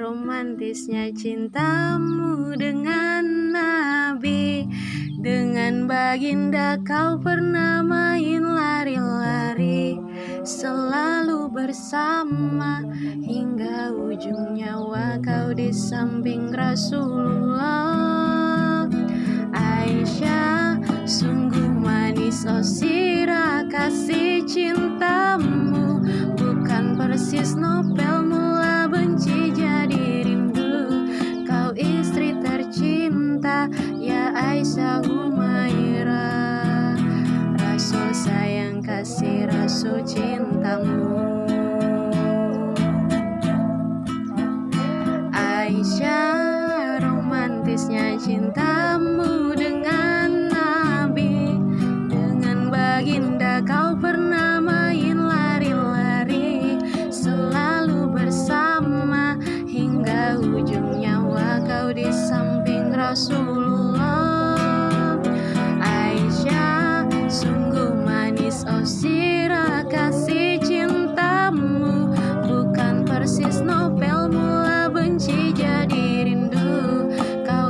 romantisnya cintamu dengan Nabi. Dengan baginda kau pernah main lari-lari Selalu bersama. Hingga ujung nyawa kau di samping Rasulullah Aisyah Humaira. Rasul sayang kasih rasul cintamu. Aisyah romantisnya cintamu dengan Nabi. Dengan baginda kau pernah main lari-lari Selalu bersama. Hingga ujung nyawa kau di samping Rasul